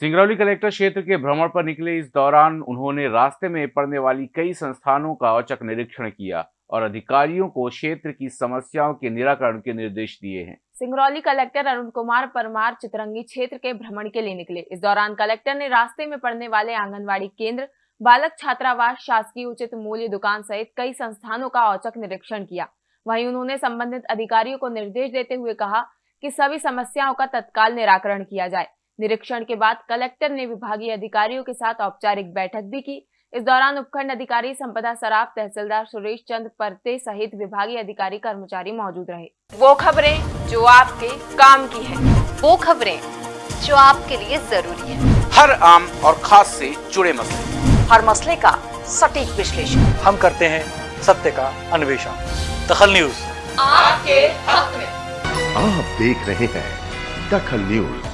Singrauli collector क्षेत्र के भ्रमण पर निकले इस दौरान उन्होंने रास्ते में पड़ने वाली कई संस्थानों का औचक निरीक्षण किया और अधिकारियों को क्षेत्र की समस्याओं के निराकरण के निर्देश दिए हैं। सिंगरौली कलेक्टर अरुण कुमार परमार चितरंगी क्षेत्र के भ्रमण के लिए निकले। इस दौरान कलेक्टर ने रास्ते में पड़ने वाले आंगनबाड़ी केंद्र, बालक छात्रावास, शासकीय उचित मूल्य दुकान सहित कई संस्थानों का औचक निरीक्षण किया। वहीं उन्होंने संबंधित अधिकारियों को निर्देश देते हुए कहा कि सभी समस्याओं का तत्काल निराकरण किया जाए। निरीक्षण के बाद कलेक्टर ने विभागीय अधिकारियों के साथ औपचारिक बैठक भी की। इस दौरान उपखंड अधिकारी संपदा सराफ तहसीलदार सुरेश चंद परते सहित विभागीय अधिकारी कर्मचारी मौजूद रहे। वो खबरें जो आपके काम की है। वो खबरें जो आपके लिए ज़रूरी है। हर आम और खास से जुड़े मसले। हर मसले का सटीक विश्लेषण। हम करते हैं सत्य का अन्वेषण। दखल न्यूज़। आपके हक में। आप देख रहे हैं दखल न्यूज़।